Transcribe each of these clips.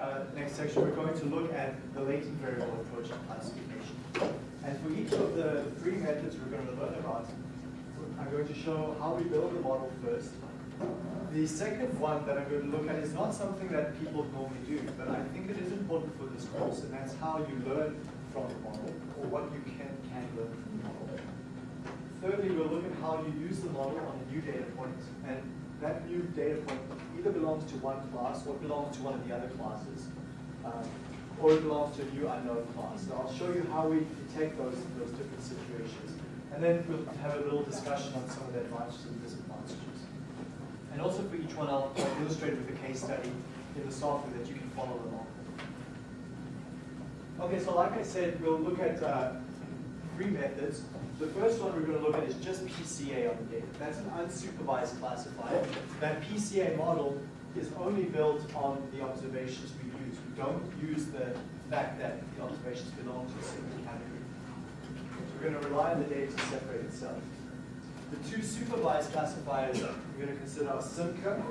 uh, next section, we're going to look at the latent variable approach to classification. And for each of the three methods we're going to learn about, I'm going to show how we build the model first. The second one that I'm going to look at is not something that people normally do, but I think it is important for this course, and that's how you learn from the model, or what you can, can learn from the model. Thirdly, we'll look at how you use the model on a new data point, and that new data point either belongs to one class or belongs to one of the other classes, um, or it belongs to a new unknown class. So I'll show you how we detect those, those different situations. And then we'll have a little discussion on some of the advantages and disadvantages. And also for each one, I'll illustrate with a case study in the software that you can follow along. Okay, so like I said, we'll look at uh, three methods. The first one we're going to look at is just PCA on the data. That's an unsupervised classifier. That PCA model is only built on the observations we use. We don't use the fact that the observations belong to a single category. So we're going to rely on the data to separate itself. The two supervised classifiers we're going to consider are SIMCA.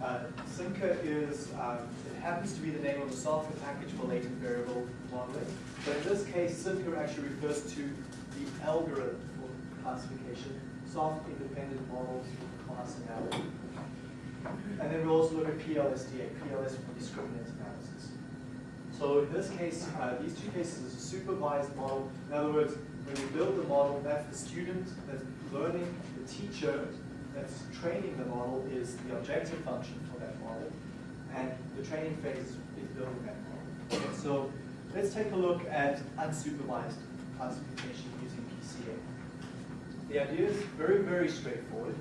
Uh, SIMCA is, um, it happens to be the name of a software package for latent variable modeling. But in this case, SIMCA actually refers to algorithm for classification, soft independent models for class analysis. And then we'll also look at PLSDA, PLS for discriminant analysis. So in this case, uh, these two cases is a supervised model. In other words, when you build the model, that's the student that's learning, the teacher that's training the model is the objective function for that model, and the training phase is building that model. So let's take a look at unsupervised classification using The idea is very, very straightforward.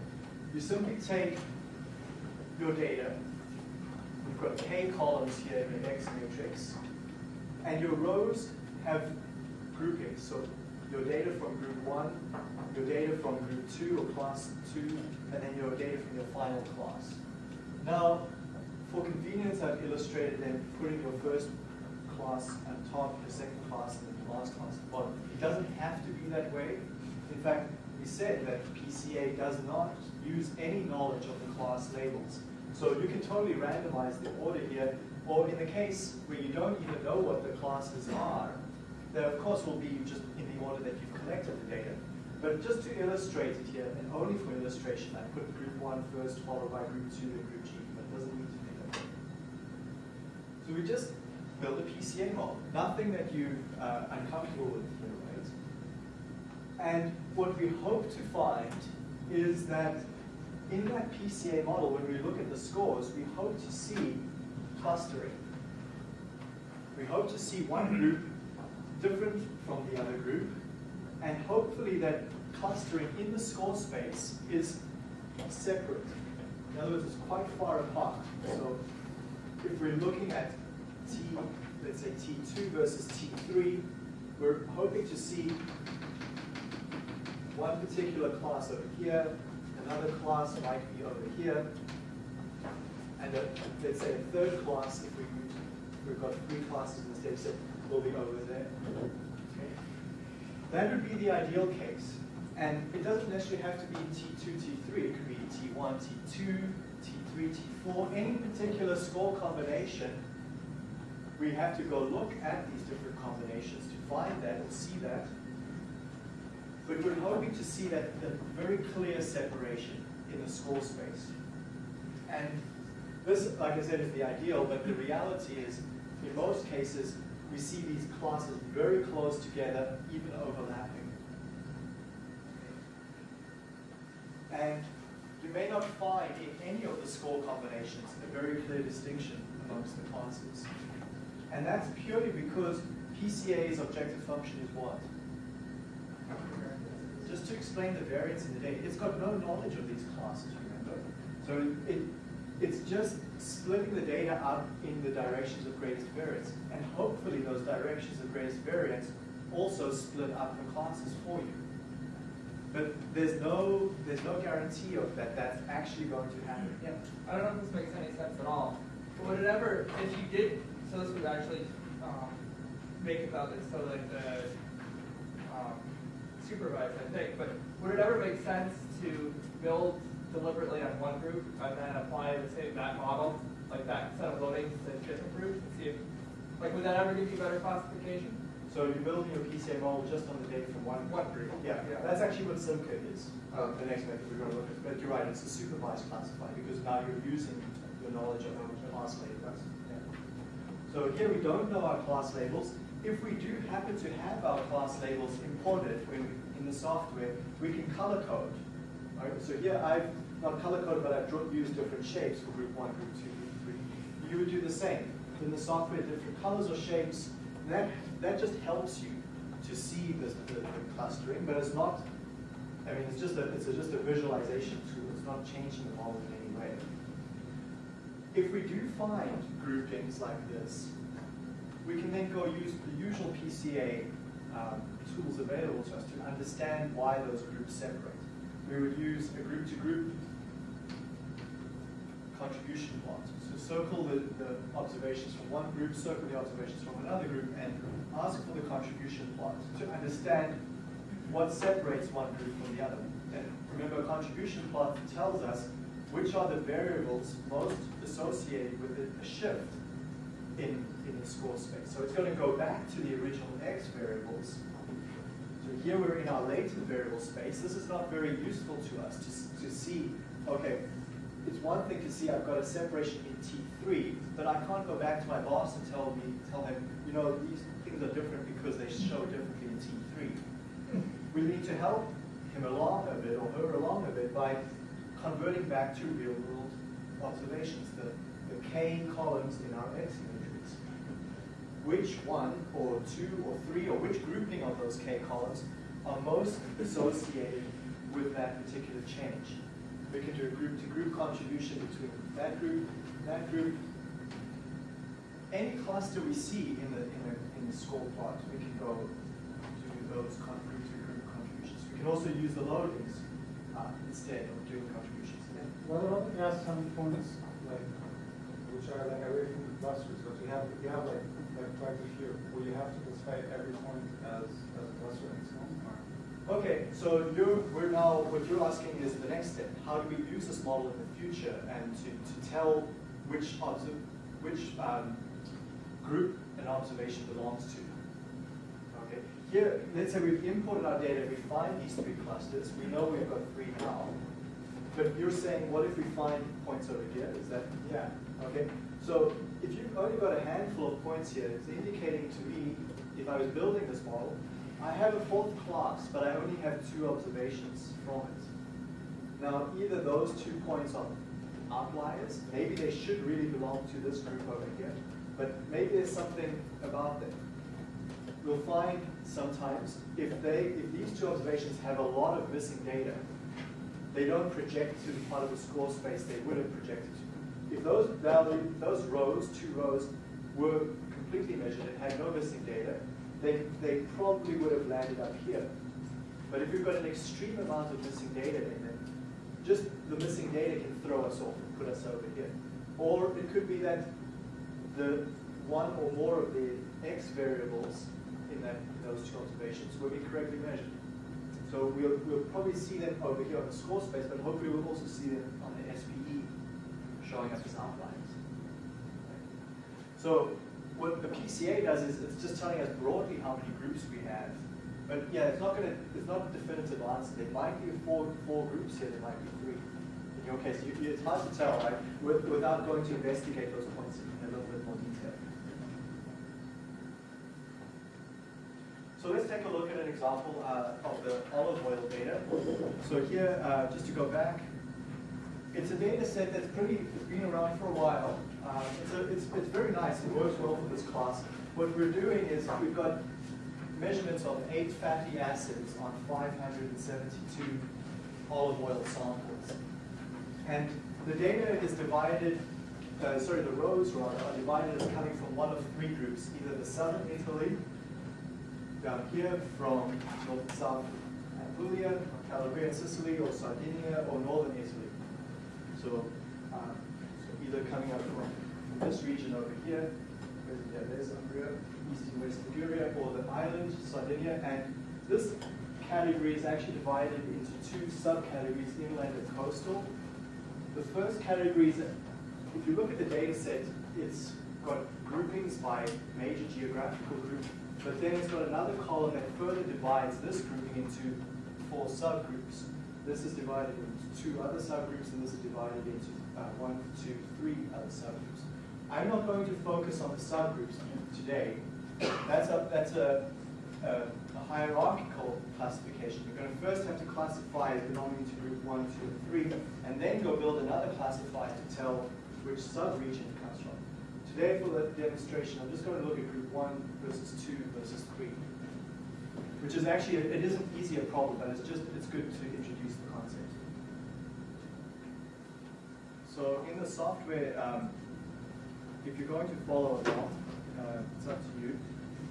You simply take your data, we've got k columns here in the X matrix, and your rows have groupings. So your data from group one, your data from group two or class two, and then your data from your final class. Now, for convenience, I've illustrated them putting your first class on top, your second class, and bottom. It doesn't have to be that way. In fact, we said that PCA does not use any knowledge of the class labels. So you can totally randomize the order here, or in the case where you don't even know what the classes are, there of course will be just in the order that you've collected the data. But just to illustrate it here, and only for illustration, I put group one first, followed by group two and group G, but it doesn't need to that. So we just build a PCA model, nothing that you uh, uncomfortable with here, right? And what we hope to find is that in that PCA model, when we look at the scores, we hope to see clustering. We hope to see one group different from the other group, and hopefully that clustering in the score space is separate. In other words, it's quite far apart. So if we're looking at T, let's say T2 versus T3, we're hoping to see one particular class over here, another class might be over here, and a, let's say a third class, if we, we've got three classes in this data set, will be over there. That would be the ideal case. And it doesn't necessarily have to be T2, T3. It could be T1, T2, T3, T4, any particular score combination. We have to go look at these different combinations to find that and see that. But we're hoping to see that the very clear separation in the score space. And this, like I said, is the ideal, but the reality is, in most cases, we see these classes very close together, even overlapping. And you may not find in any of the score combinations a very clear distinction amongst the classes. And that's purely because PCA's objective function is what? Just to explain the variance in the data, it's got no knowledge of these classes, remember? So it, it's just splitting the data up in the directions of greatest variance. And hopefully those directions of greatest variance also split up the classes for you. But there's no there's no guarantee of that that's actually going to happen. Yeah. I don't know if this makes any sense at all. But would it ever, if you did, so this would actually um, make it so that the um, supervised, I think, but would it ever make sense to build deliberately on one group and then apply the same that model, like that set of loadings to different groups? And see if, like, would that ever give you better classification? So you're building your PCA model just on the data from one One group. Yeah, Yeah. that's actually what SIMCA is. Oh. The next method we're going to look at. But you're right, it's a supervised classifier because now you're using your knowledge of our class labels. So here we don't know our class labels. If we do happen to have our class labels imported when in the software, we can color code. So here I've not color coded, but I've used different shapes for group one, group two, group three. You would do the same. In the software, different colors or shapes. That that just helps you to see the, the, the clustering, but it's not. I mean, it's just a it's a, just a visualization tool. It's not changing the model in any way. If we do find groupings like this, we can then go use the usual PCA um, tools available to us to understand why those groups separate. We would use a group-to-group contribution plot. So circle the, the observations from one group, circle the observations from another group, and ask for the contribution plot to understand what separates one group from the other. And remember, a contribution plot tells us which are the variables most associated with a shift in, in the score space. So it's going to go back to the original x variables. So here we're in our latent variable space. This is not very useful to us to, to see, okay, it's one thing to see I've got a separation in T3, but I can't go back to my boss and tell me, tell him, you know, these things are different because they show differently in T3. We need to help him along a bit or her along a bit by converting back to real world observations, the, the k columns in our x matrix. Which one or two or three or which grouping of those k columns are most associated with that particular change? We can do a group-to-group contribution between that group, that group. Any cluster we see in the, in the, in the score plot, we can go do those group-to-group contributions. We can also use the loadings uh, instead of doing. What about the gas some points, like, which are like away from the clusters, but you have, you have like, like quite a few, where you have to specify every point as, as a cluster in its own. Okay, so you're, we're now, what you're asking is the next step. How do we use this model in the future and to, to tell which, obser- which um, group an observation belongs to? Okay, here, let's say we've imported our data, we find these three clusters, we know we've got three now. But you're saying, what if we find points over here? Is that, Yeah. okay? So if you've only got a handful of points here, it's indicating to me, if I was building this model, I have a fourth class, but I only have two observations from it. Now, either those two points are outliers, maybe they should really belong to this group over here, but maybe there's something about them. We'll find sometimes if they, if these two observations have a lot of missing data, they don't project to the part of the score space they would have projected to. If those value, those rows, two rows, were completely measured and had no missing data, they, they probably would have landed up here. But if you've got an extreme amount of missing data in it, just the missing data can throw us off and put us over here. Or it could be that the one or more of the x variables in that in those two observations were incorrectly measured. So we'll, we'll probably see them over here on the score space, but hopefully we'll also see them on the SPE showing up as outliers. So what the PCA does is it's just telling us broadly how many groups we have. But yeah, it's not gonna, it's not a definitive answer. There might be four, four groups here, there might be three. In your case, you, it's hard to tell, right? With, without going to investigate those points in a little bit more detail. So let's take a look an example uh, of the olive oil data. So here, uh, just to go back, it's a data set that's pretty, it's been around for a while. Um, it's, a, it's, it's very nice, it works well for this class. What we're doing is we've got measurements of eight fatty acids on 572 olive oil samples. And the data is divided, uh, sorry, the rows rather, are divided as coming from one of three groups, either the southern Italy, down here from north and south Apulia, Calabria, Sicily, or Sardinia, or northern Italy. So, um, so either coming up from, this region over here, yeah, there's Umbria, east and west Liguria, or the island, Sardinia, and this category is actually divided into two subcategories, inland and coastal. The first category is, if you look at the data set, it's got groupings by major geographical group, but then it's got another column that further divides this grouping into four subgroups. This is divided into two other subgroups, and this is divided into uh, one, two, three other subgroups. I'm not going to focus on the subgroups today. That's a, that's a, a, a hierarchical classification. You're going to first have to classify as belonging to group one, two, and three, and then go build another classifier to tell which subregion. Today, for the demonstration, I'm just going to look at group one versus two versus three, which is actually, it is an easier problem, but it's just, it's good to introduce the concept. So in the software, um, if you're going to follow along, uh, it's up to you.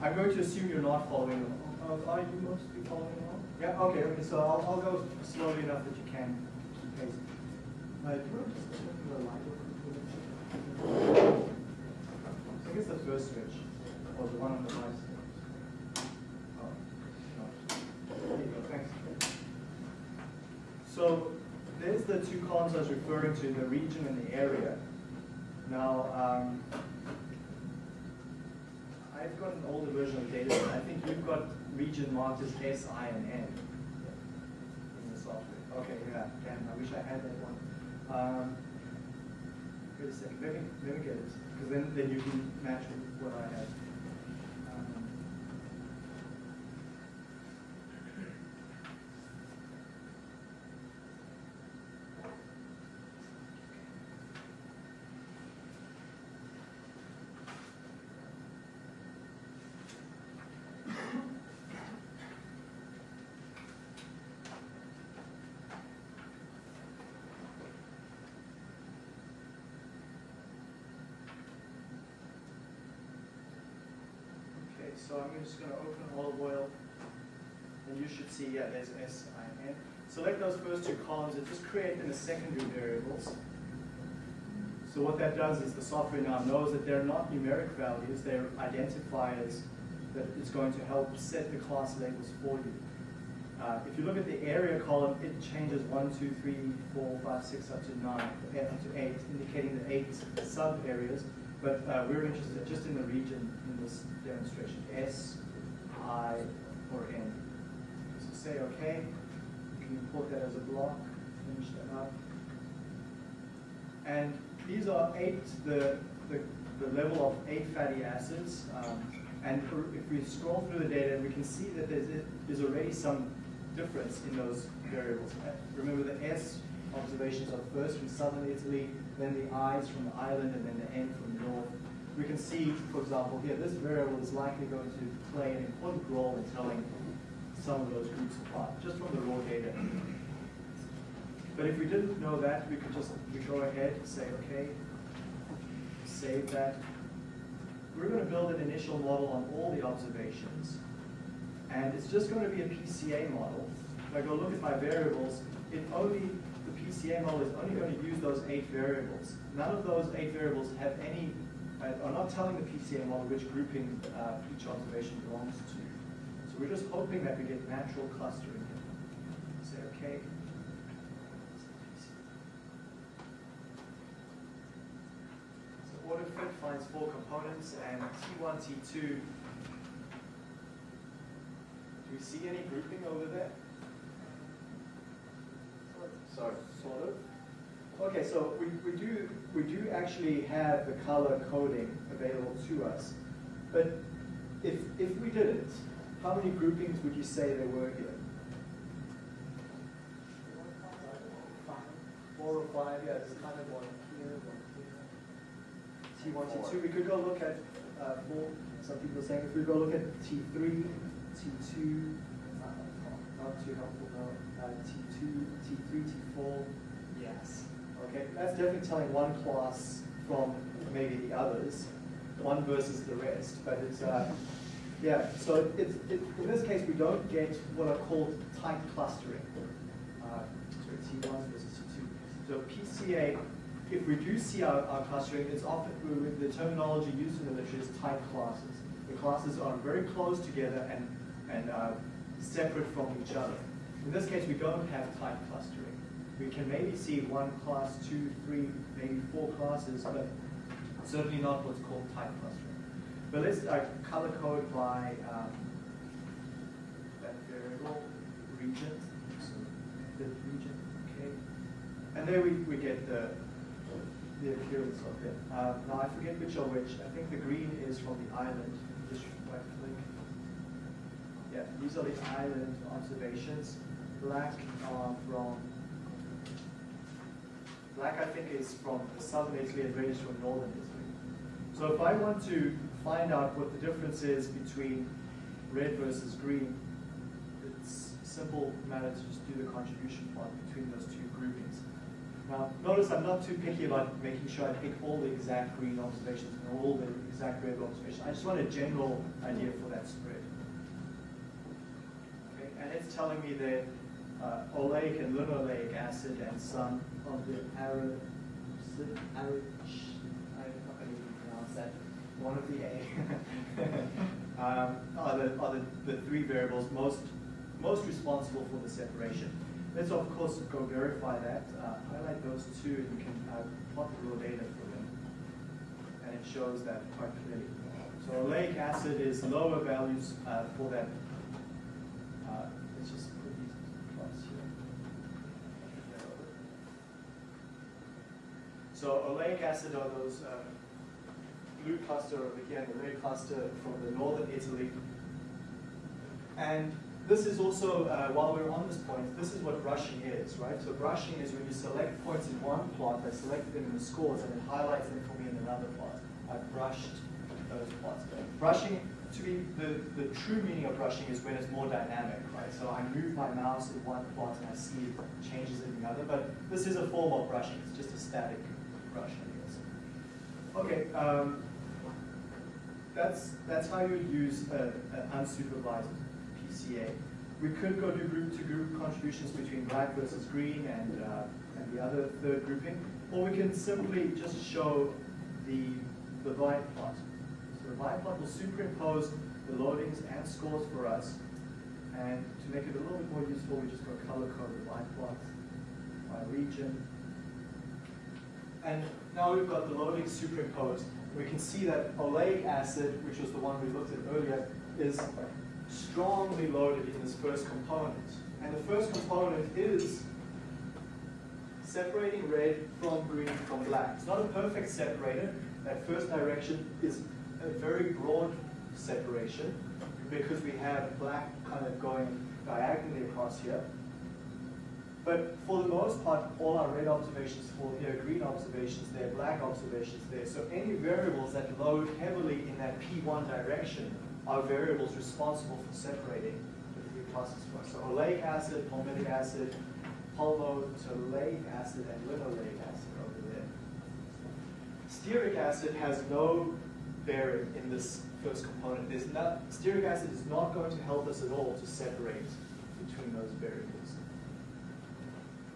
I'm going to assume you're not following along. Uh, are you mostly following along? Yeah, okay, okay, so I'll, I'll go slowly enough that you can keep pace. Uh, do you want to just open the light over? I guess the first switch, or the one on the right. So there's the two columns I was referring to, the region and the area. Now, um, I've got an older version of data. I think you've got region marked as S, I, and N in the software. Okay, yeah, damn, I wish I had that one. Um, wait a second, let me, let me get it, because then, then you can match what I have. Um, Okay, so I'm just gonna open olive oil, and you should see, yeah, there's S, I, N. Select those first two columns and just create them as secondary variables. So what that does is the software now knows that they're not numeric values, they're identifiers that is going to help set the class labels for you. Uh, if you look at the area column, it changes one, two, three, four, five, six, up to nine, eh, up to eight, indicating the eight sub-areas. But uh, we're interested just in the region this demonstration, S, I, or N. So say OK. You can import that as a block, finish that up. And these are eight, the, the, the level of eight fatty acids. Um, and for, if we scroll through the data, we can see that there's, there's already some difference in those variables. Uh, Remember the S observations are first from southern Italy, then the I's from the island, and then the N from north. We can see, for example, here, this variable is likely going to play an important role in telling some of those groups apart, just from the raw data. But if we didn't know that, we could just we go ahead and say, okay, save that. We're going to build an initial model on all the observations. And it's just going to be a PCA model. If I go look at my variables, it only, the PCA model is only going to use those eight variables. None of those eight variables have any, are not telling the PCA model which grouping uh, each observation belongs to. So we're just hoping that we get natural clustering here. Say, okay. So AutoFit finds four components and T1, T2 do we see any grouping over there? Sorry, sort of. Okay, so we, we do we do actually have the color coding available to us, but if if we didn't, how many groupings would you say there were here? Four or five, yeah, it's kind of one here, one here. T1, T2, we could go look at uh, four, some people are saying if we go look at T3, T2, uh, not too helpful, no, uh, T2, T3, T4, yes. Okay, that's definitely telling one class from maybe the others, one versus the rest, but it's, uh, yeah, so it's, it, in this case, we don't get what are called tight clustering. Uh, so T1 versus T2. So PCA, if we do see our, our clustering, it's often, the terminology used in the literature is tight classes. The classes are very close together and, and uh, separate from each other. In this case, we don't have tight clustering. We can maybe see one class, two, three, maybe four classes, but Certainly not what's called tight clustering. But let's uh, color code by um, that variable region. So the region, okay. And there we, we get the the appearance of it. Uh, now I forget which are which. I think the green is from the island. Just right click. Yeah, these are the island observations. Black are from Black, I think, is from southern Italy and red is from northern Italy. So if I want to find out what the difference is between red versus green, it's simple matter to just do the contribution plot between those two groupings. Now, notice I'm not too picky about making sure I pick all the exact green observations and all the exact red observations. I just want a general idea for that spread. Okay, and it's telling me that uh, oleic and linoleic acid and some of the arab, arab, I'm not going to even pronounce that, one of the A, um, are, the, are the, the three variables most, most responsible for the separation. Let's of course go verify that, uh, highlight those two and you can uh, plot the raw data for them. And it shows that quite clearly. So oleic acid is lower values uh, for that uh, let's just put these plots here. So oleic acid are those uh, blue cluster over here the red cluster from the northern Italy. And this is also, uh, while we're on this point, this is what brushing is, right? So brushing is when you select points in one plot, I select them in the scores, and it highlights them for me in another plot. I brushed those plots. Brushing, to me, the, the true meaning of brushing is when it's more dynamic, right? So I move my mouse in one plot and I see changes in the other, but this is a form of brushing. It's just a static Okay, um, that's, that's how you use an unsupervised PCA. We could go do group-to-group contributions between black versus green and, uh, and the other third grouping, or we can simply just show the, the line plot. So the line plot will superimpose the loadings and scores for us, and to make it a little bit more useful, we just go color code the line by region. And now we've got the loading superimposed. We can see that oleic acid, which was the one we looked at earlier, is strongly loaded in this first component. And the first component is separating red from green from black. It's not a perfect separator. That first direction is a very broad separation because we have black kind of going diagonally across here. But for the most part, all our red observations fall here, green observations there, black observations there. So any variables that load heavily in that P1 direction are variables responsible for separating the three classes for us. So oleic acid, palmitic acid, palmitoleic acid, and linoleic acid over there. Stearic acid has no bearing in this first component. There's not, stearic acid is not going to help us at all to separate between those variables.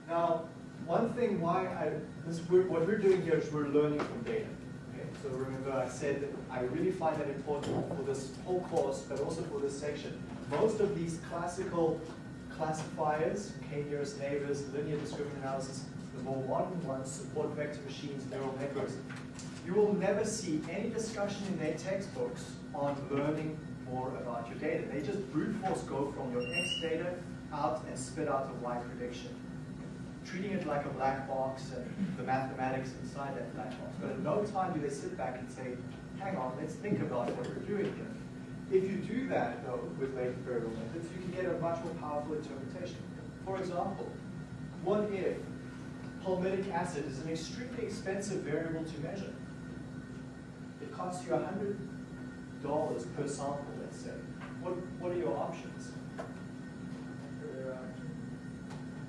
Now, one thing why I, this, we're, what we're doing here is we're learning from data. Okay? So remember I said that I really find that important for this whole course, but also for this section. Most of these classical classifiers, k-nearest neighbors, linear discriminant analysis, the more modern ones, support vector machines, neural networks, you will never see any discussion in their textbooks on learning more about your data. They just brute force go from your X data out and spit out a Y prediction treating it like a black box and the mathematics inside that black box. But at no time do they sit back and say, hang on, let's think about what we're doing here. If you do that, though, with latent variable methods, you can get a much more powerful interpretation. For example, what if palmitic acid is an extremely expensive variable to measure? It costs you $100 per sample, let's say. What, what are your options?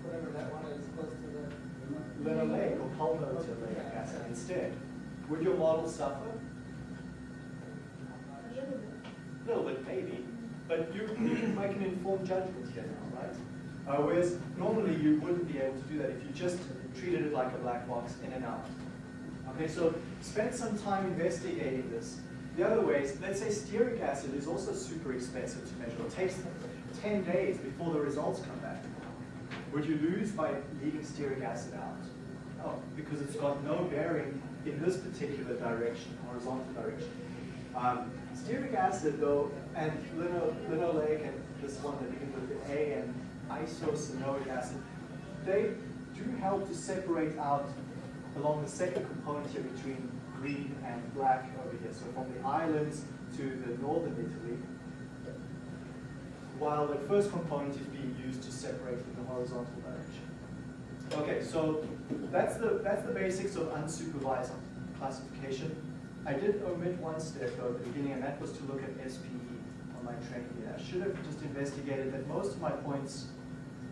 Whatever that one is close to the. linoleic or palmitoleic acid instead. Would your model suffer? A little bit, maybe, but you, you can make an informed judgment here now, right? Uh, whereas normally you wouldn't be able to do that if you just treated it like a black box in and out. Okay, so spend some time investigating this. The other ways, let's say stearic acid is also super expensive to measure. It takes 10 days before the results come back. Would you lose by leaving stearic acid out? No, because it's got no bearing in this particular direction, horizontal direction. Um, stearic acid, though, and lino, linoleic, and this one that begins with the A, and eicosenoic acid, they do help to separate out along the second component here between green and black over here. So from the islands to the northern Italy, while the first component is being used to separate in the horizontal direction. Okay, so that's the, that's the basics of unsupervised classification. I did omit one step though at the beginning, and that was to look at SPE on my training data. I should have just investigated that most of my points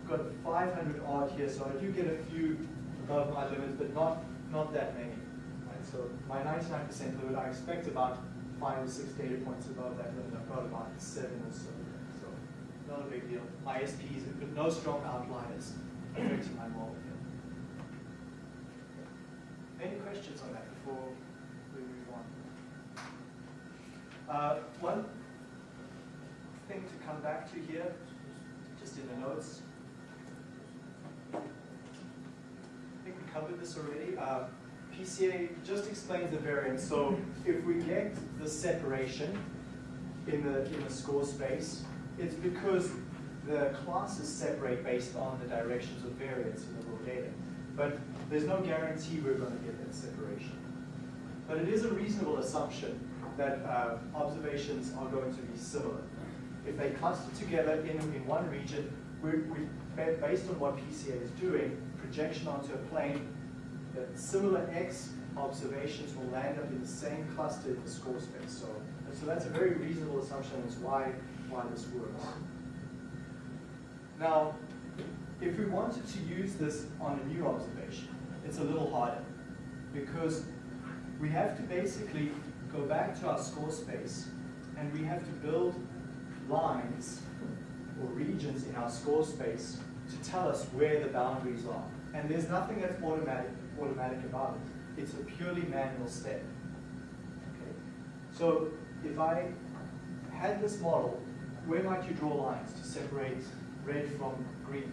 got 500 odd here, so I do get a few above my limit, but not, not that many. Right? So my 99% limit, I expect about five or six data points above that limit. I've got about seven or so. Not a big deal. My SPs, but no strong outliers affecting my model here. Any questions on that before we move on? Uh, one thing to come back to here, just in the notes. I think we covered this already. Uh, PCA just explains the variance. So if we get the separation in the, in the score space, it's because the classes separate based on the directions of variance in the raw data. But there's no guarantee we're going to get that separation. But it is a reasonable assumption that uh, observations are going to be similar. If they cluster together in, in one region, we, we, based on what PCA is doing, projection onto a plane, that similar X observations will land up in the same cluster in the score space. So, so that's a very reasonable assumption. That's why, why this works. Now, if we wanted to use this on a new observation, it's a little harder because we have to basically go back to our score space and we have to build lines or regions in our score space to tell us where the boundaries are. And there's nothing that's automatic, automatic about it. It's a purely manual step. Okay? So if I had this model, where might you draw lines to separate red from green?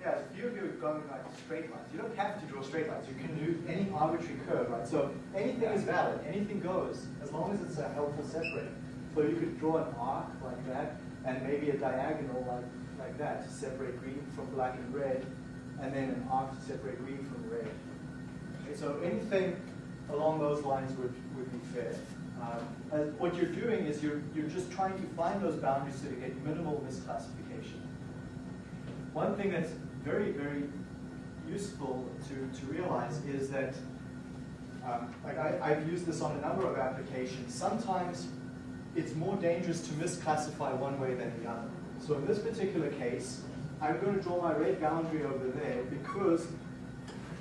Yeah, a few of you are going like straight lines. You don't have to draw straight lines. You can do any arbitrary curve, right? So anything is valid, anything goes, as long as it's a helpful separator. So you could draw an arc like that, and maybe a diagonal like, like that to separate green from black and red, and then an arc to separate green from red. Okay, so anything along those lines would, would be fair. Um, what you're doing is you're, you're just trying to find those boundaries so you get minimal misclassification. One thing that's very, very useful to, to realize is that, um, like I, I've used this on a number of applications. Sometimes it's more dangerous to misclassify one way than the other. So in this particular case, I'm going to draw my red boundary over there because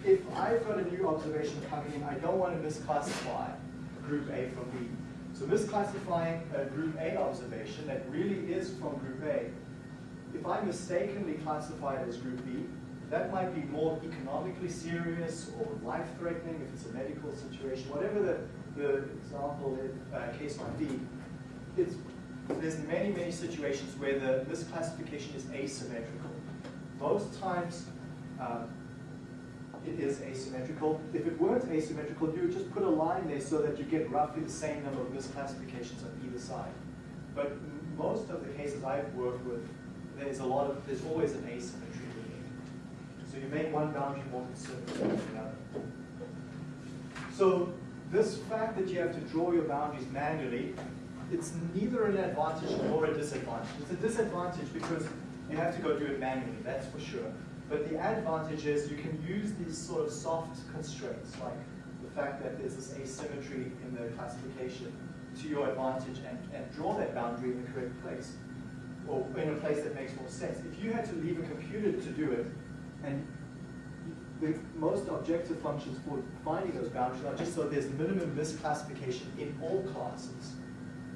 if I've got a new observation coming in, I don't want to misclassify group A from B. So misclassifying a group A observation that really is from group A, if I mistakenly classify it as group B, that might be more economically serious or life-threatening if it's a medical situation, whatever the, the example, uh, case might be. It's, there's many, many situations where the, this classification is asymmetrical. Most times, um, it is asymmetrical. If it weren't asymmetrical, you would just put a line there so that you get roughly the same number of misclassifications on either side. But most of the cases I've worked with, there's a lot of, there's always an asymmetry. So you make one boundary more conservative than the other. So this fact that you have to draw your boundaries manually, it's neither an advantage nor a disadvantage. It's a disadvantage because you have to go do it manually, that's for sure. But the advantage is you can use these sort of soft constraints, like the fact that there's this asymmetry in the classification to your advantage and, and draw that boundary in the correct place, or in a place that makes more sense. If you had to leave a computer to do it, and the most objective functions for finding those boundaries are just so there's minimum misclassification in all classes.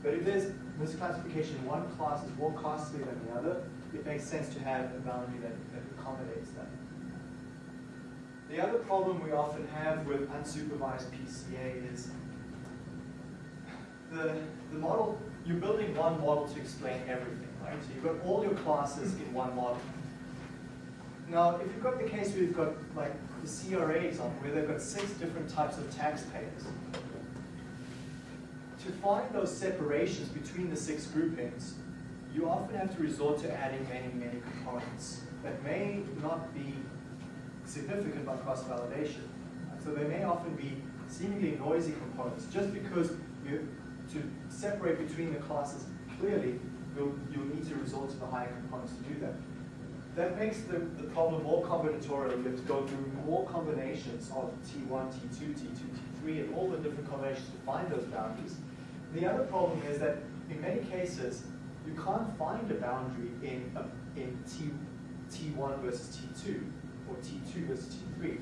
But if there's misclassification one class is more costly than the other, it makes sense to have a boundary that, that accommodates that. The other problem we often have with unsupervised PCA is the, the model, you're building one model to explain everything, right? So you've got all your classes in one model. Now, if you've got the case where you've got like the CRA example, where they've got six different types of taxpayers, to find those separations between the six groupings, you often have to resort to adding many, many components that may not be significant by cross-validation. So they may often be seemingly noisy components. Just because you, to separate between the classes clearly, you'll, you'll need to resort to the higher components to do that. That makes the, the problem more combinatorial. You have to go through more combinations of T1, T2, T2, T3, and all the different combinations to find those boundaries. The other problem is that in many cases, you can't find a boundary in, a, in T, T1 versus T2 or T2 versus T3.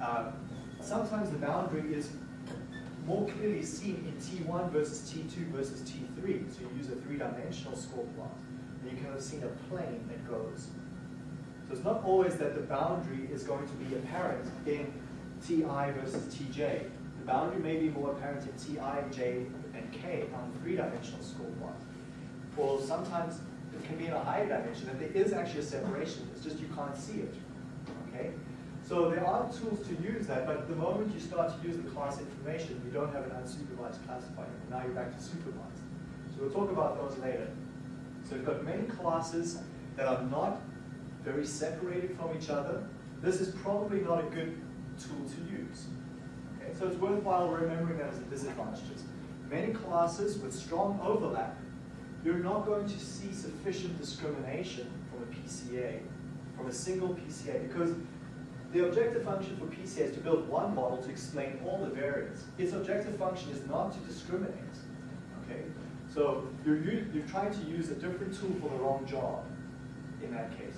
Uh, sometimes the boundary is more clearly seen in T1 versus T2 versus T3. So you use a three-dimensional score plot, and you can have seen a plane that goes. So it's not always that the boundary is going to be apparent in Ti versus Tj. Boundary may be more apparent in Ti, J, and K on three-dimensional score plot. Well, sometimes it can be in a higher dimension, and there is actually a separation. It's just you can't see it. Okay? So there are tools to use that, but the moment you start to use the class information, you don't have an unsupervised classifier. And Now you're back to supervised. So we'll talk about those later. So we've got many classes that are not very separated from each other. This is probably not a good tool to use. So it's worthwhile remembering that as a disadvantage. Many classes with strong overlap, you're not going to see sufficient discrimination from a PCA, from a single PCA, because the objective function for PCA is to build one model to explain all the variants. Its objective function is not to discriminate. Okay? So you're, you're trying to use a different tool for the wrong job in that case.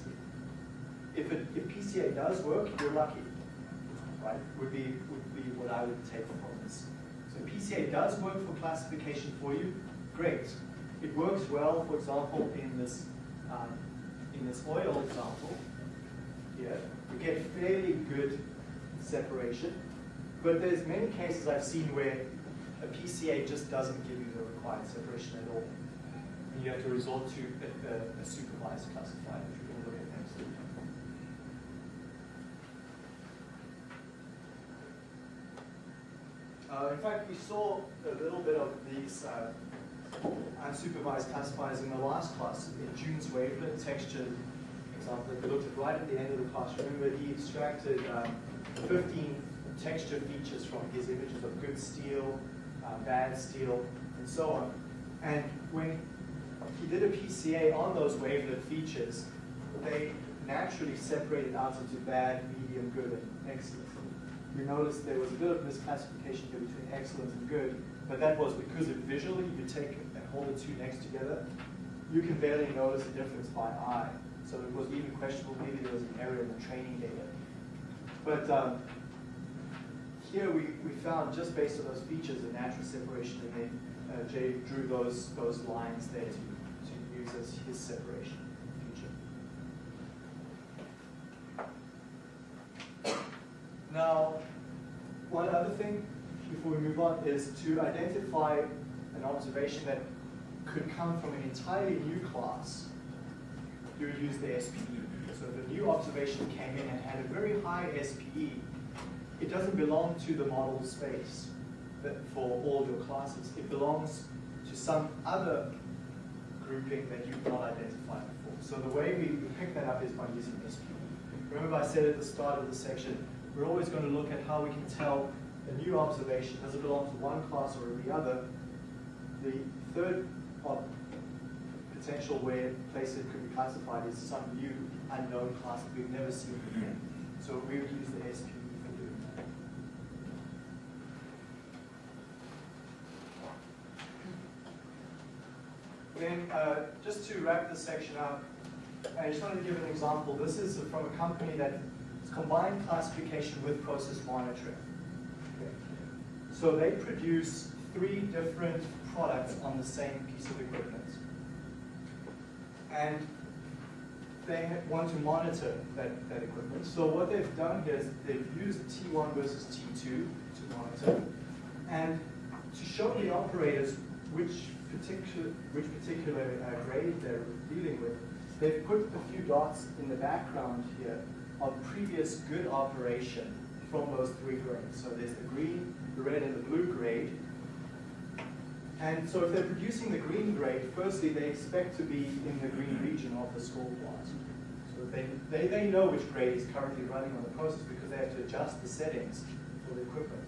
If, it, if PCA does work, you're lucky, right? Would be what I would take from this. So PCA does work for classification for you, great. It works well, for example, in this, um, in this oil example here. We get fairly good separation, but there's many cases I've seen where a PCA just doesn't give you the required separation at all. And you have to resort to a, a, a supervised classifier, Uh, in fact, we saw a little bit of these uh, unsupervised classifiers in the last class, in June's wavelet texture example that we looked at right at the end of the class. Remember, he extracted um, 15 texture features from his images of good steel, uh, bad steel, and so on. And when he did a PCA on those wavelet features, they naturally separated out into bad, medium, good, and excellent. You notice there was a bit of misclassification here between excellent and good, but that was because if visually you take and hold the two next together, you can barely notice the difference by eye. So it was even questionable, maybe there was an error in the training data. But um, here we, we found, just based on those features, a natural separation, and then uh, Jay drew those, those lines there to, to use as his separation Now, one other thing before we move on is to identify an observation that could come from an entirely new class you would use the SPE. So if a new observation came in and had a very high SPE, it doesn't belong to the model space for all your classes. It belongs to some other grouping that you've not identified before. So the way we pick that up is by using SPE. Remember I said at the start of the section, we're always going to look at how we can tell a new observation, does it belong to one class or the other? The third potential where place it could be classified is some new unknown class that we've never seen before. So we would use the SPE for doing that. Then, uh, just to wrap this section up, I just wanted to give an example. This is from a company that combined classification with process monitoring. So they produce three different products on the same piece of equipment and they want to monitor that, that equipment. So what they've done is they've used T1 versus T2 to monitor, and to show the operators which particular, which particular uh, grade they're dealing with, they've put a few dots in the background here of previous good operation from those three grades. So there's the green, the red, and the blue grade. And so if they're producing the green grade, firstly, they expect to be in the green region of the score plot. So they, they, they know which grade is currently running on the process because they have to adjust the settings for the equipment.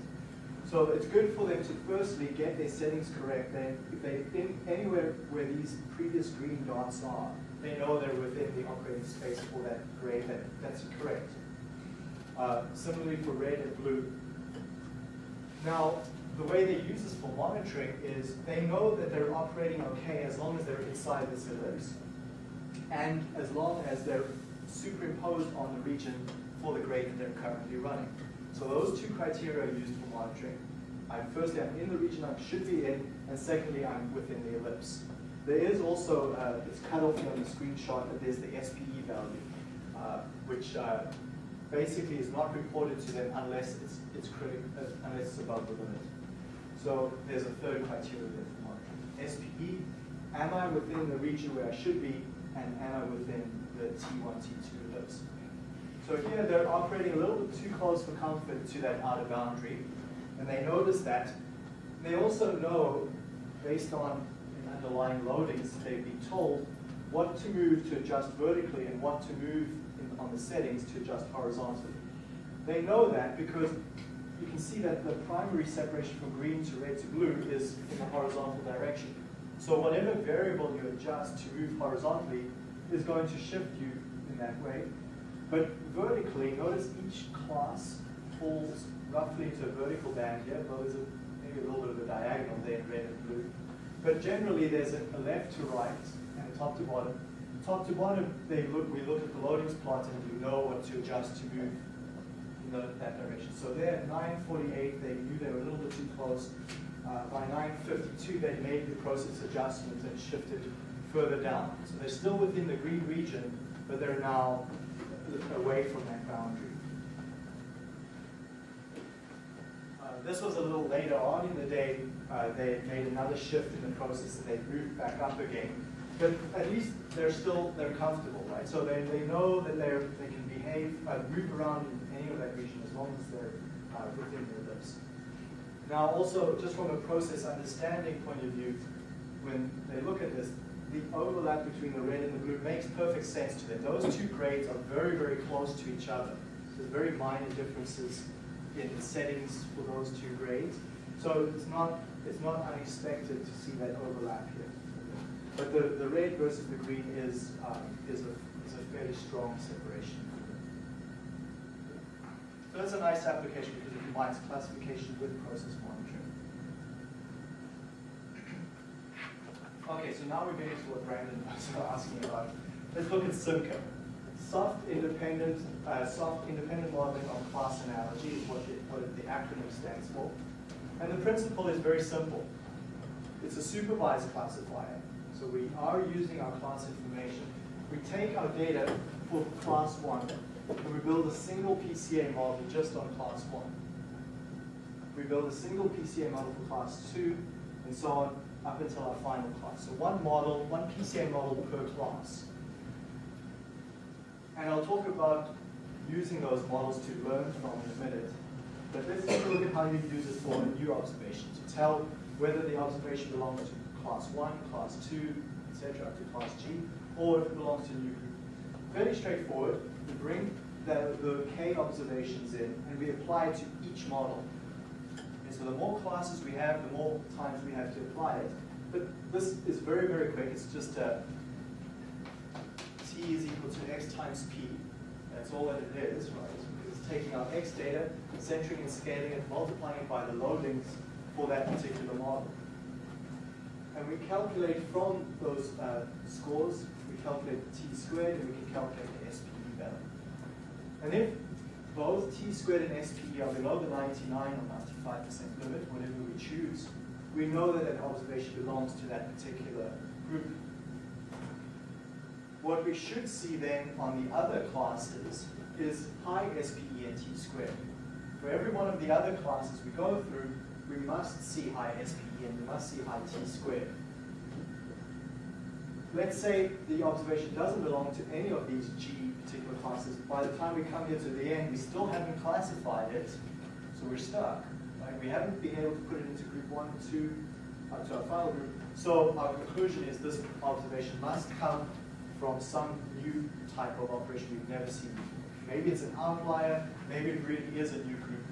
So it's good for them to firstly get their settings correct. Then if they in anywhere where these previous green dots are, they know they're within the operating space for that grade. That, that's correct. Uh, similarly for red and blue. Now, the way they use this for monitoring is they know that they're operating okay as long as they're inside this ellipse and as long as they're superimposed on the region for the grade that they're currently running. So those two criteria are used for monitoring. I'm firstly, I'm in the region I should be in, and secondly, I'm within the ellipse. There is also, uh, it's cut off here on the screenshot, but there's the SPE value, uh, which uh, basically is not reported to them unless it's, it's critical, uh, unless it's above the limit. So there's a third criteria there for monitoring. SPE, am I within the region where I should be, and am I within the T1, T2 ellipse? So here they're operating a little bit too close for comfort to that outer boundary, and they notice that. They also know, based on underlying loadings, they've been told what to move to adjust vertically and what to move in, on the settings to adjust horizontally. They know that because you can see that the primary separation from green to red to blue is in the horizontal direction. So whatever variable you adjust to move horizontally is going to shift you in that way. But vertically, notice each class falls roughly into a vertical band here, though there's a, maybe a little bit of a diagonal there in red and blue. But generally there's a, left to right and a top to bottom. Top to bottom, they look, we look at the loadings plot and you know what to adjust to move in the, that direction. So there at 948, they knew they were a little bit too close. Uh, by 952, they made the process adjustment and shifted further down. So they're still within the green region, but they're now away from that boundary. Uh, this was a little later on in the day. Uh, they made another shift in the process and they moved back up again. But at least they're still they're comfortable, right? So they, they know that they're they can behave, uh, move around in any of that region as long as they're uh, within their limits. Now, also just from a process understanding point of view, when they look at this, the overlap between the red and the blue makes perfect sense to them. Those two grades are very, very close to each other. There's very minor differences in the settings for those two grades. So it's not, it's not unexpected to see that overlap here. But the, the red versus the green is, um, is, a, is a fairly strong separation. So that's a nice application because it combines classification with process monitoring. Okay, so now we're getting to what Brandon was asking about. Let's look at SIMCA. Soft independent, uh, soft independent modeling on class analogy is what the, what the acronym stands for. And the principle is very simple. It's a supervised classifier. So we are using our class information. We take our data for class one, and we build a single PCA model just on class one. We build a single PCA model for class two, and so on up until our final class. So one model, one PCA model per class. And I'll talk about using those models to learn from in a minute. But let's take a look at how you use it for a new observation, to tell whether the observation belongs to class one, class two, etc., up to class G, or if it belongs to a new group. Fairly straightforward. We bring the, the K observations in, and we apply it to each model. And so the more classes we have, the more times we have to apply it. But this is very, very quick. It's just a is equal to x times p. That's all that it is, right? It's taking our x data, centering and scaling it, multiplying it by the loadings for that particular model. And we calculate from those uh, scores, we calculate t squared and we can calculate the SPE value. And if both t squared and SPE are below the 99 or 95% limit, whatever we choose, we know that an observation belongs to that particular group. What we should see then on the other classes is high SPE and t squared. For every one of the other classes we go through, we must see high SPE and we must see high T squared. Let's say the observation doesn't belong to any of these G particular classes. By the time we come here to the end, we still haven't classified it, so we're stuck. Right? We haven't been able to put it into group one, two, up to our final group. So our conclusion is this observation must come from some new type of operation we've never seen before. Maybe it's an outlier, maybe it really is a new group.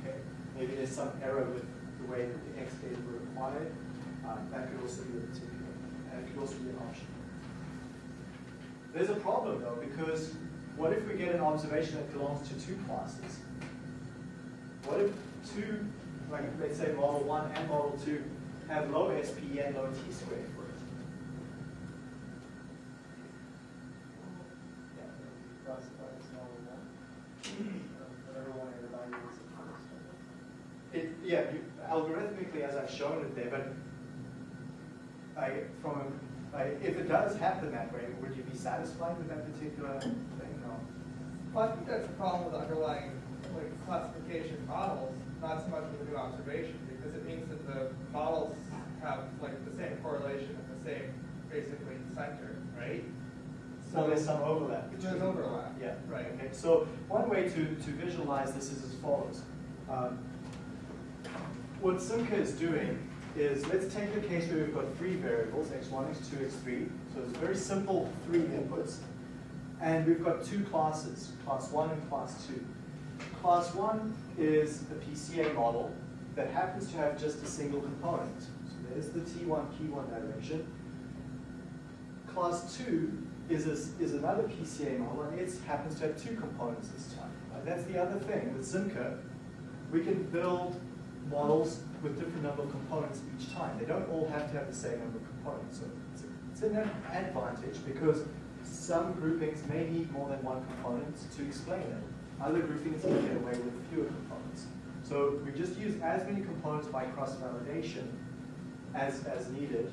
Okay? Maybe there's some error with the way that the X data were acquired. Um, that could also be a particular, and it could also be an option. There's a problem though, because what if we get an observation that belongs to two classes? What if two, like let's say model one and model two, have low SPE and low T squared for it? Classified as model one. Everyone evaluates it first. It, yeah, you, algorithmically, as I've shown it there, but I, from, a, I, if it does happen that way, would you be satisfied with that particular thing? No. Well, I think that's the problem with underlying like classification models, not so much with the new observation, because it means that the models have like the same correlation and the same basically center, right? So there's some overlap. There's overlap, Yeah. right. Okay, so one way to, to visualize this is as follows. Um, what Simca is doing is, let's take the case where we've got three variables, x1, x2, x3. So it's very simple three inputs. And we've got two classes, class one and class two. Class one is a PCA model that happens to have just a single component. So there's the T1, P1 direction. Class two is, a, is another PCA model, and it happens to have two components this time. Right? That's the other thing with Simca. We can build models with different number of components each time. They don't all have to have the same number of components. So it's, a, it's an advantage because some groupings may need more than one component to explain them. Other groupings can get away with fewer components. So we just use as many components by cross-validation as, as needed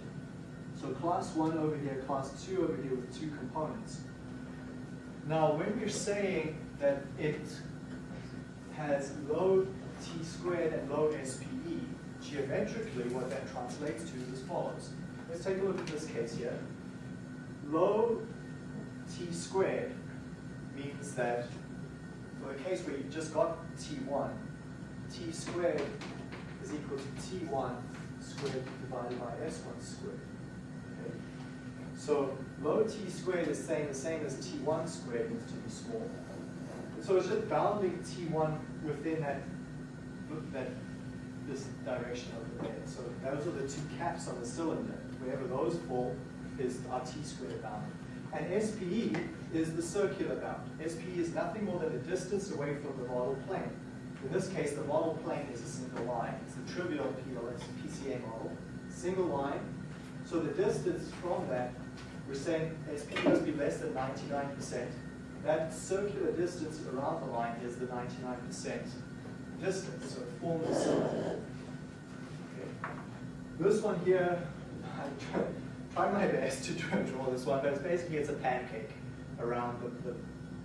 so class one over here, class two over here with two components. Now, when we're saying that it has low t squared and low SPE, geometrically what that translates to is as follows. Let's take a look at this case here. Low t squared means that for the case where you've just got t1, t squared is equal to t1 squared divided by s1 squared. Okay. So low t squared is saying the same as t1 squared needs to be small. So it's just bounding t1 within that, that this direction over there. So those are the two caps on the cylinder. Wherever those fall is our t squared bound. And SPE is the circular bound. SPE is nothing more than the distance away from the model plane. In this case, the model plane is a single line. It's the trivial PLS PCA model, single line. So the distance from that, we're saying SPE must be less than 99%. That circular distance around the line is the 99% distance, so it forms a. Okay. This one here, I try my best to draw this one, but it's basically it's a pancake around the, the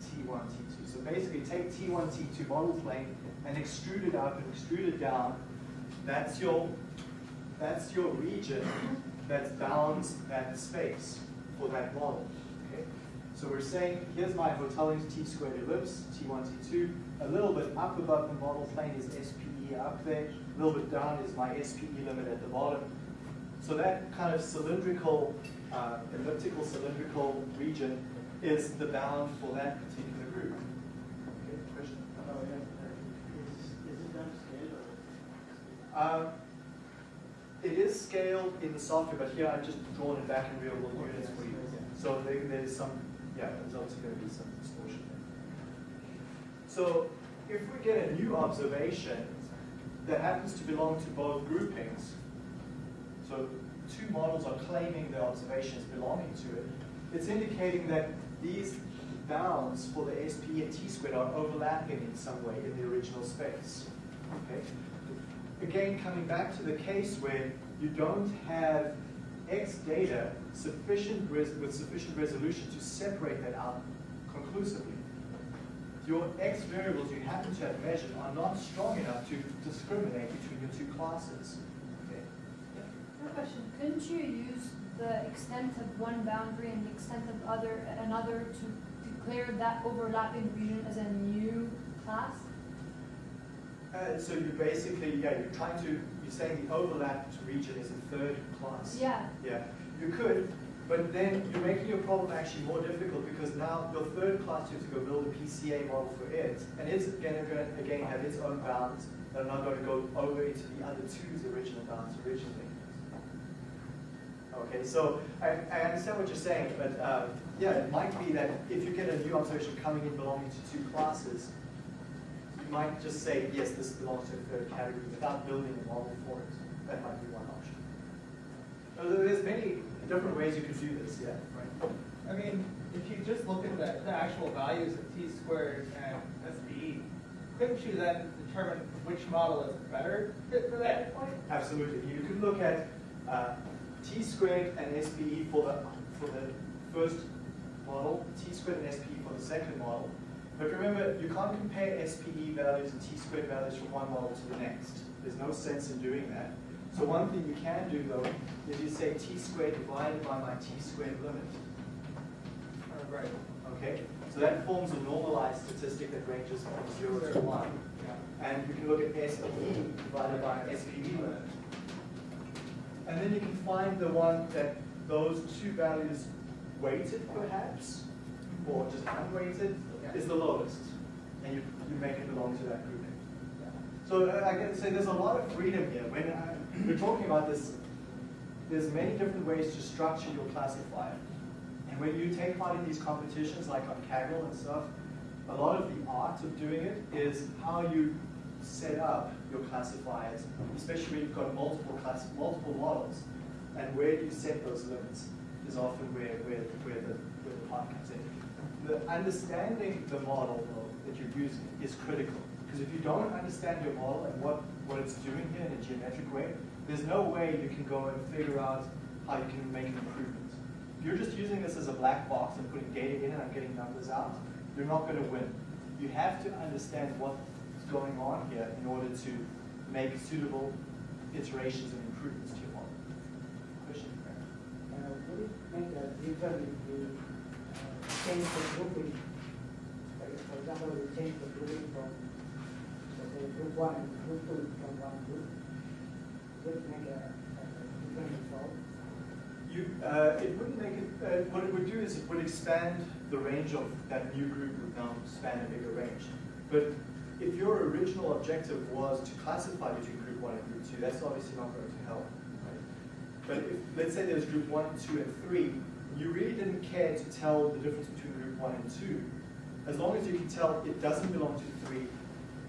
T1, T2. So basically take T1, T2 model plane and extrude it up and extrude it down. That's your, that's your region that bounds that space for that model. So we're saying, here's my Hotelling T squared ellipse, T1, T2. A little bit up above the model plane is SPE up there. A little bit down is my SPE limit at the bottom. So that kind of cylindrical, uh, elliptical cylindrical region is the bound for that particular group. Okay, question? Oh, yeah. Is, is it done scale or? Um, it is scaled in the software, but here I've just drawn it back in real world units for you. So there, there's some, yeah, there's obviously going to be some distortion there. So if we get a new observation that happens to belong to both groupings, so two models are claiming the observations belonging to it, it's indicating that these bounds for the SP and T squared are overlapping in some way in the original space. Okay? Again, coming back to the case where you don't have X data sufficient with sufficient resolution to separate that out conclusively. your X variables you happen to have measured are not strong enough to discriminate between your two classes. Okay? Question, couldn't you use the extent of one boundary and the extent of other, another to declare that overlapping region as a new class? Uh, so you basically, yeah, you're trying to, you're saying the overlapped region is a third class. Yeah, Yeah, you could, but then you're making your problem actually more difficult because now your third class, you have to go build a PCA model for it, and it's gonna, go again, have its own bounds that are not gonna go over into the other two's original bounds originally. Okay, so I, I understand what you're saying, but, um, yeah, it might be that if you get a new observation coming in belonging to two classes, might just say, yes, this belongs to a third category without building a model for it. That might be one option. There's many different ways you could do this, yeah, right? I mean, if you just look at the, the actual values of t squared and SPE, couldn't you then determine which model is better fit for that point? Absolutely. You could look at uh, t squared and SPE for the, for the first model, t squared and SPE for the second model. But remember, you can't compare SPE values and t squared values from one model to the next. There's no sense in doing that. So one thing you can do though, is you say t squared divided by my t squared limit. Oh, or, Right. Okay? So that forms a normalized statistic that ranges from zero to one. Yeah. And you can look at SPE divided by SPE limit. And then you can find the one that those two values weighted perhaps, or just unweighted, is the lowest. And you, you make it belong to that grouping. So uh, I can say there's a lot of freedom here. When I, we're talking about this, there's many different ways to structure your classifier. And when you take part in these competitions, like on Kaggle and stuff, a lot of the art of doing it is how you set up your classifiers, especially when you've got multiple class, multiple models, and where you set those limits is often where, where, where, the, where the part comes in. The understanding the model though, that you're using is critical. Because if you don't understand your model and what, what it's doing here in a geometric way, there's no way you can go and figure out how you can make an improvement. If you're just using this as a black box and putting data in and I'm getting numbers out, you're not going to win. You have to understand what's going on here in order to make suitable iterations and improvements to your model. Question? Uh, would it make a difference change the grouping? For example, we change the grouping from, say, group one and group two from one group? Make a, a different result? You, uh, it wouldn't make it, uh, what it would do is it would expand the range of that new group would now span a bigger range. But if your original objective was to classify between group one and group two, that's obviously not going to help. Right? But if, let's say there's group one, two, and three, you really didn't care to tell the difference between group one and two. As long as you can tell it doesn't belong to three,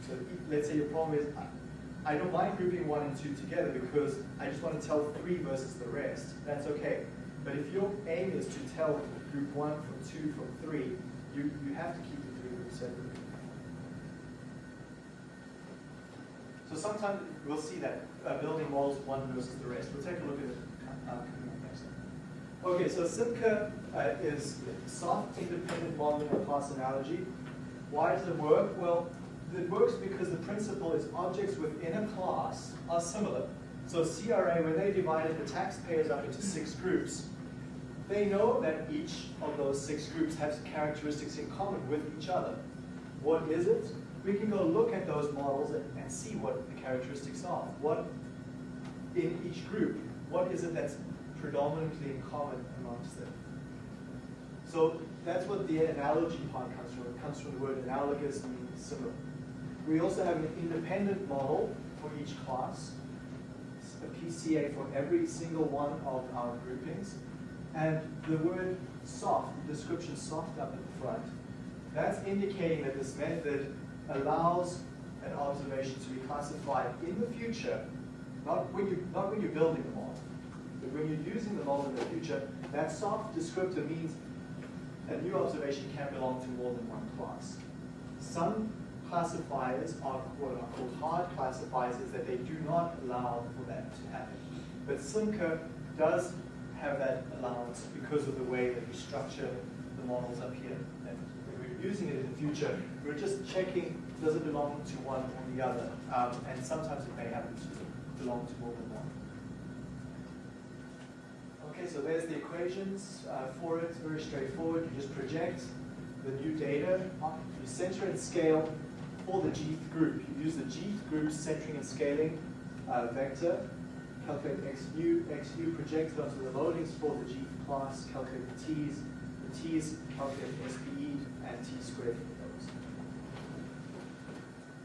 so let's say your problem is, I- don't mind grouping one and two together because I just want to tell three versus the rest, that's okay. But if your aim is to tell group one from two from three, you, you have to keep the three groups separate. So sometimes we'll see that uh, building models one versus the rest. We'll take a look at it uh, coming up next time. Okay, so SIMCA uh, is soft independent modeling of class analogy. Why does it work? Well, it works because the principle is objects within a class are similar. So CRA, when they divided the taxpayers up into six groups, they know that each of those six groups has characteristics in common with each other. What is it? We can go look at those models and, and see what the characteristics are. What in each group, what is it that's predominantly in common amongst them? So that's what the analogy part comes from. It comes from the word analogous, meaning similar. We also have an independent model for each class, a PCA for every single one of our groupings. And the word soft, the description soft up at the front, that's indicating that this method allows an observation to be classified in the future, not when, you, not when you're building the model, when you're using the model in the future, that soft descriptor means a new observation can belong to more than one class. Some classifiers are what are called hard classifiers, is that they do not allow for that to happen. But Simca does have that allowance because of the way that we structure the models up here that we're using it in the future. We're just checking, does it belong to one or the other? Um, and sometimes it may happen to belong to more than one. Okay, so there's the equations uh, for it, very straightforward. You just project the new data, you center and scale for the gth group. You use the gth group centering and scaling uh, vector, calculate x new, x new projected onto the loadings for the gth class, calculate the t's, the t's calculate SPE and t squared for those.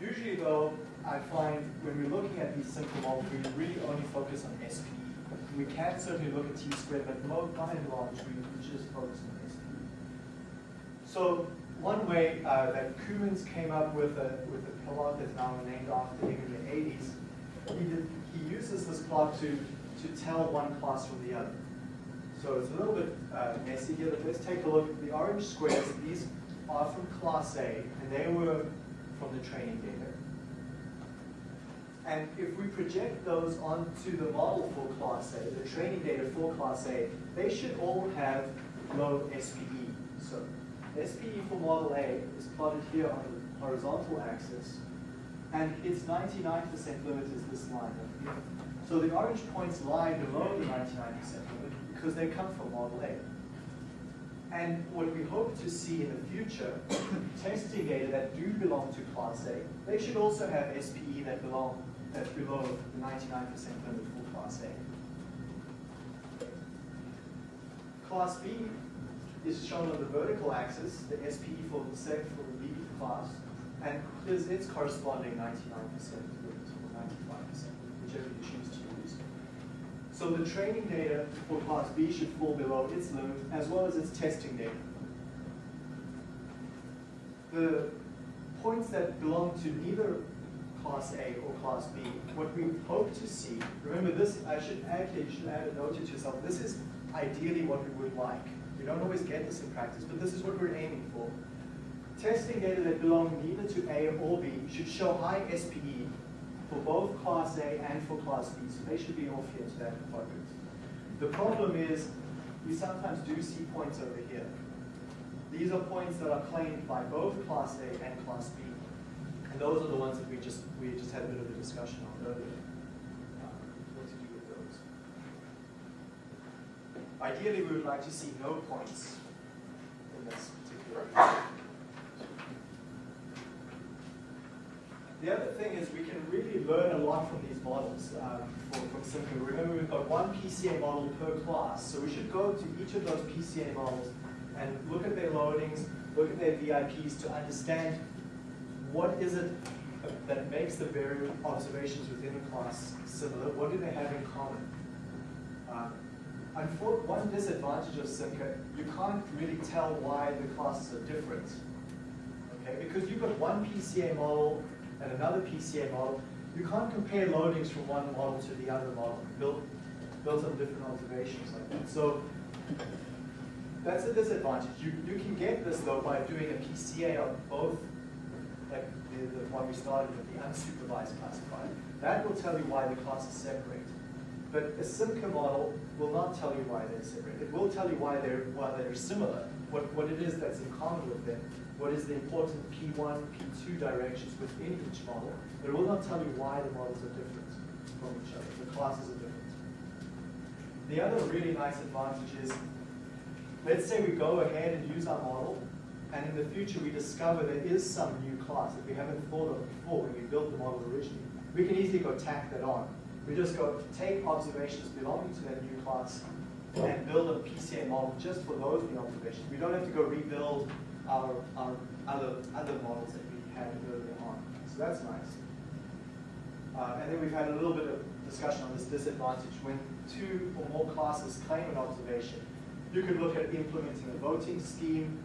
Usually though, I find when we're looking at these simple models, we really only focus on SPE. We can certainly look at t squared, but by and large, we we just focus on SPE. So one way uh, that Coomans came up with a, with a plot that's now named after him in the 80s, he, did, he uses this plot to, to tell one class from the other. So it's a little bit uh, messy here, but let's take a look. At the orange squares, these are from class A, and they were from the training data. And if we project those onto the model for class A, the training data for class A, they should all have low SPE. So SPE for model A is plotted here on the horizontal axis, and its 99% limit is this line here. So the orange points lie below the 99% limit because they come from model A. And what we hope to see in the future, testing data that do belong to class A, they should also have SPE that belong, that's below the 99% limit for class A. Class B is shown on the vertical axis, the SPE for the sec for the B class, and is its corresponding 99% limit or 95%, whichever you choose to use. So the training data for class B should fall below its limit as well as its testing data. The points that belong to neither class A or class B, what we hope to see, remember this, I should add, you should add a note to yourself, this is ideally what we would like. We don't always get this in practice, but this is what we're aiming for. Testing data that belong neither to A or B should show high SPE for both Class A and for Class B, so they should be off here to that quadrant. The problem is, we sometimes do see points over here. These are points that are claimed by both Class A and Class B, and those are the ones that we just we just had a bit of a discussion on earlier. Uh, what to do with those? Ideally, we would like to see no points in this particular. The other thing is we can really learn a lot from these models um, for, from. Remember, we've got one PCA model per class, so we should go to each of those PCA models and look at their loadings, look at their VIPs to understand what is it that makes the various observations within the class similar, what do they have in common. Um, unfor- one disadvantage of Simca, you can't really tell why the classes are different. Okay, because you've got one PCA model and another PCA model, you can't compare loadings from one model to the other model, built, built on different observations like that. So that's a disadvantage. You, you can get this though by doing a PCA on both, like the, the one we started with, the unsupervised classifier. That will tell you why the classes separate. But a Simca model will not tell you why they're separate. It will tell you why they're, why they're similar, what, what it is that's in common with them, what is the important P1, P2 directions within each model, but it will not tell you why the models are different from each other, the classes are different. The other really nice advantage is, let's say we go ahead and use our model, and in the future we discover there is some new class that we haven't thought of before when we built the model originally. We can easily go tack that on. We just go take observations belonging to that new class and build a PCA model just for those new observations. We don't have to go rebuild our, our other, other models that we had earlier on. So that's nice. Uh, and then we've had a little bit of discussion on this disadvantage. When two or more classes claim an observation, you could look at implementing a voting scheme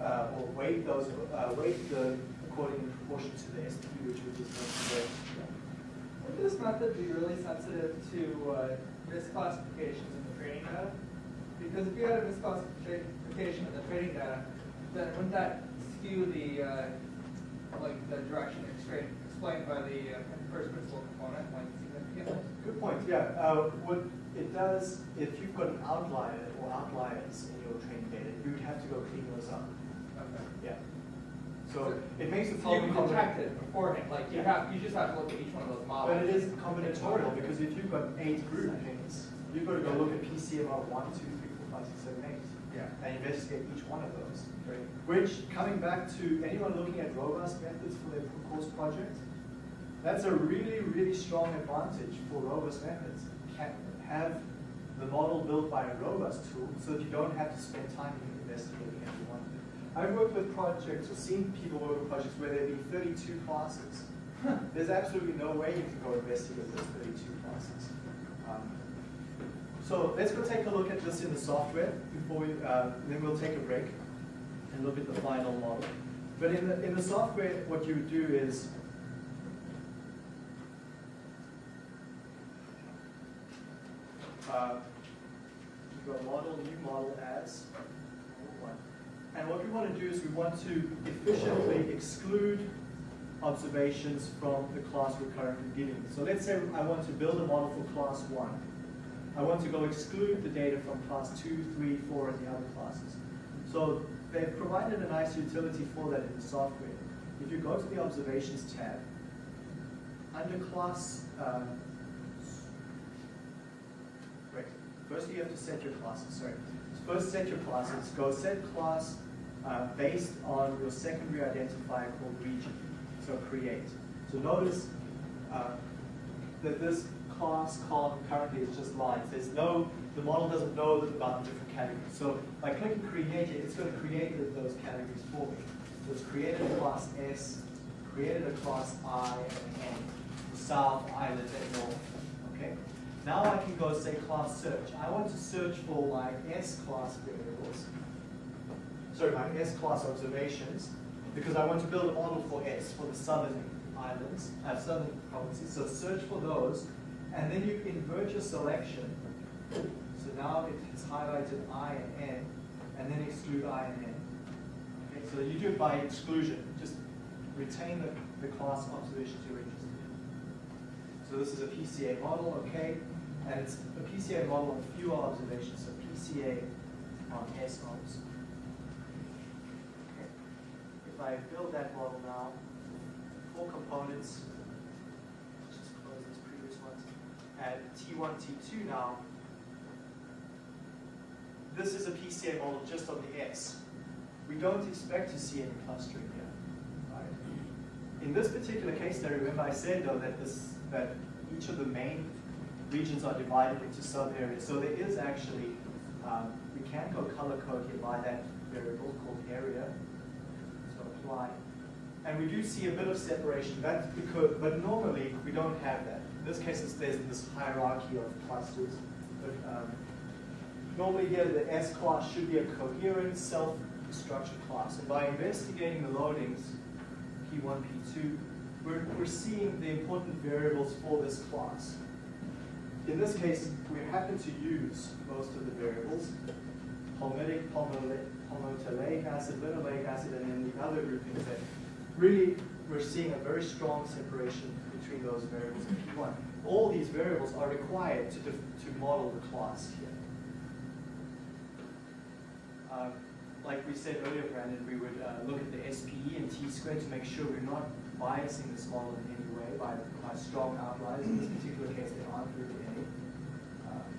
uh, or weight those, uh, weight the according in proportion to the SPE, which we just mentioned. Would this method be really sensitive to uh, misclassifications in the training data? Because if you had a misclassification in the training data, then wouldn't that skew the, uh, like, the direction explained, explained by the uh, first principal component, like, significantly? Good point, yeah. Uh, what it does, if you've got an outlier or outliers in your training data, you would have to go clean those up. Yeah. So it makes So you detect it beforehand, like you have, you just have to look at each one of those models. But it is combinatorial, because if you've got eight groupings, you've got to go look at PCMR one, two, three, four, five, six, seven, eight. Yeah. And investigate each one of those. Right. Which, coming back to anyone looking at robust methods for their course project, that's a really, really strong advantage for robust methods. Can have the model built by a robust tool so that you don't have to spend time investigating every one of them. I've worked with projects or seen people work with projects where there'd be 32 classes. There's absolutely no way you can go investigate those 32 classes. Um, so let's go take a look at this in the software before we, uh, then we'll take a break and look at the final model. But in the, in the software, what you would do is uh, you go model, new model as. And what we want to do is we want to efficiently exclude observations from the class we're currently dealing with. So let's say I want to build a model for class one. I want to go exclude the data from class two, three, four, and the other classes. So they've provided a nice utility for that in the software. If you go to the observations tab, under class, um, Right. First, you have to set your classes. Sorry. First, set your classes. Go set class uh, based on your secondary identifier called region. So create. So notice uh, that this class column currently is just lines. There's no, the model doesn't know about the different categories. So by clicking create it's going to create those categories for me. So it's created a class S, created a class I and N, south, island, and north. Okay. Now I can go say class search. I want to search for my S class variables. Sorry, my S class observations, because I want to build a model for S, for the southern islands, uh, southern provinces. So search for those, and then you invert your selection. So now it's highlighted I and N, and then exclude I and N. Okay, so you do it by exclusion. Just retain the, the class observations you're interested in. So this is a PCA model, okay? And it's a PCA model on fewer observations, so PCA on S obs. If I build that model now, four components, just close these previous ones, at T1, T2 now, this is a PCA model just on the S. We don't expect to see any clustering here. Right? In this particular case study, remember I said though that this that each of the main regions are divided into sub-areas. So there is actually, um, we can go color code here by that variable called area. And we do see a bit of separation. That's because, but normally we don't have that. In this case, it's, there's this hierarchy of clusters. But um, normally here, the S class should be a coherent, self-structured class. And by investigating the loadings, P1, P2, we're, we're seeing the important variables for this class. In this case, we happen to use most of the variables, palmitic, palmitoleic acid, linoleic acid, and then the other groupings that really we're seeing a very strong separation between those variables in P1. All these variables are required to, to model the class here. Um, like we said earlier, Brandon, we would uh, look at the SPE and T squared to make sure we're not biasing this model in any way by, by strong outliers. In this particular case, there aren't really any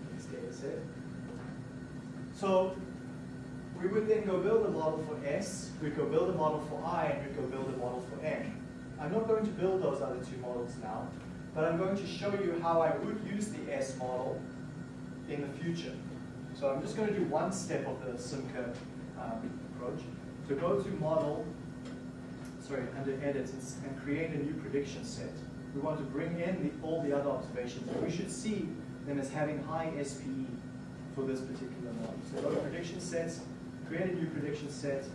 in this data set. So we would then go build a model for S, we'd go build a model for I, and we'd go build a model for N. I'm not going to build those other two models now, but I'm going to show you how I would use the S model in the future. So I'm just going to do one step of the Simca um, approach. So go to model, sorry, under edit and create a new prediction set. We want to bring in the, all the other observations. And we should see them as having high SPE for this particular model. So go to prediction sets, create a new prediction set. Uh,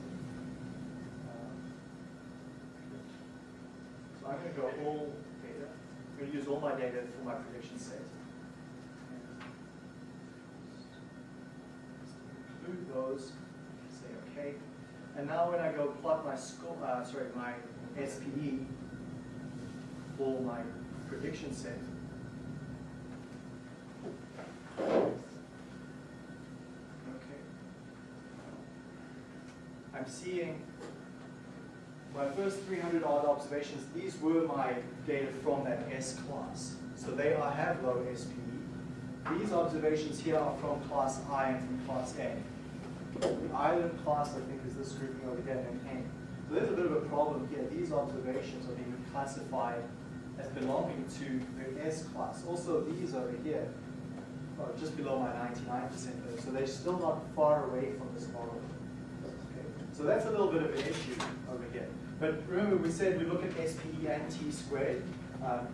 So I'm going to go all data. I'm going to use all my data for my prediction set. Include those, say OK. And now when I go plot my score, uh, sorry, my SPE for my prediction set, okay. I'm seeing my first 300 odd observations, these were my data from that S class. So they are, have low SPE. These observations here are from class I and from class A. The island class, I think, is this grouping over here, and N. So there's a bit of a problem here. These observations are being classified as belonging to the S class. Also, these over here are just below my 99% load, so they're still not far away from this model. So that's a little bit of an issue over here. But remember, we said we look at SPE and T squared. Um,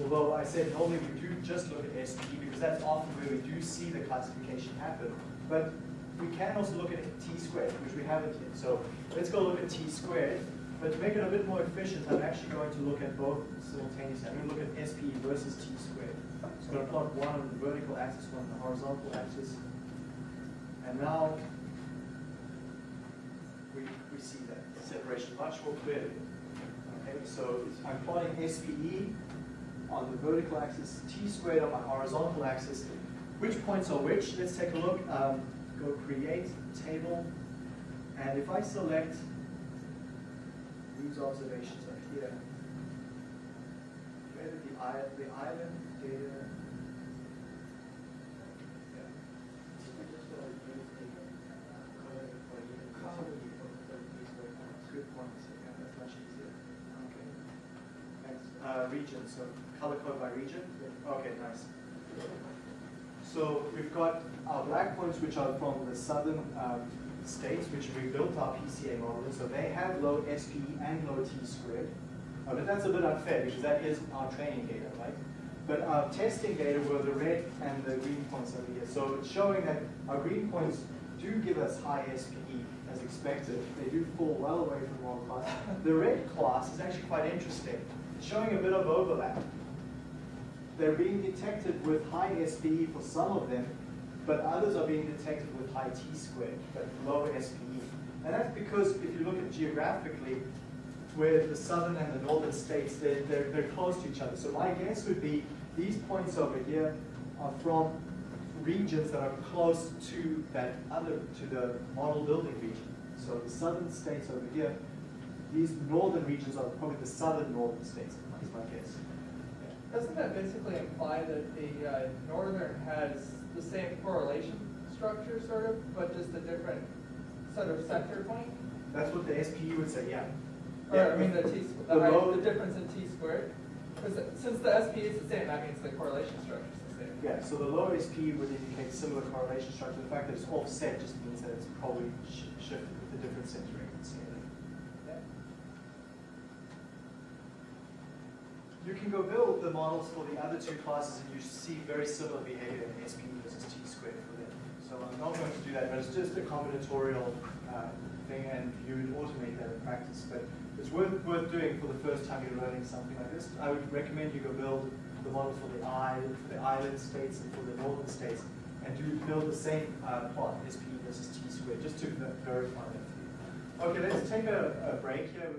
although I said normally we do just look at SPE because that's often where we do see the classification happen. But we can also look at T squared, which we haven't yet. So let's go look at T squared. But to make it a bit more efficient, I'm actually going to look at both simultaneously. I'm going to look at SPE versus T squared. So I'm going to plot one on the vertical axis, one on the horizontal axis. And now we, we see that separation much more clearly. Okay, so I'm plotting SPE on the vertical axis, T squared on my horizontal axis. Which points are which? Let's take a look. Um, go create table. And if I select these observations up here, did the, the island data? Yeah. Good point, yeah, that's much easier. Okay. Thanks. Uh, region, so color code by region? Okay, nice. So we've got our black points, which are from the southern um, states, which we built our PCA model in. So they have low SPE and low T squared. Uh, but that's a bit unfair because that is our training data, right? But our testing data were the red and the green points over here. So it's showing that our green points do give us high SPE as expected. They do fall well away from world class. The red class is actually quite interesting. Showing a bit of overlap. They're being detected with high SPE for some of them, but others are being detected with high T squared, but low SPE. And that's because if you look at geographically, where the southern and the northern states, they're, they're, they're close to each other. So my guess would be these points over here are from regions that are close to that other, to the model building region. So the southern states over here, these northern regions are probably the southern northern states, is my guess. Doesn't that basically imply that the uh, northern has the same correlation structure, sort of, but just a different sort of center point? That's what the SPE would say, yeah. Or, I mean, the T, The the, height- the difference in T squared? Because since the SP is the same, that means the correlation structure is the same. Yeah, so the low SPE would indicate similar correlation structure. The fact that it's offset just means that it's probably sh- shifted with a different centering and scaling. Yeah. You can go build the models for the other two classes and you see very similar behavior in SP versus T squared for them. So I'm not going to do that, but it's just a combinatorial uh, thing and you would automate that in practice. But it's worth, worth doing for the first time you're learning something like this. I would recommend you go build the model for the island, for the island states and for the northern states and do build the same uh, plot, SP versus T squared, just to verify that. Okay, let's take a, a break here.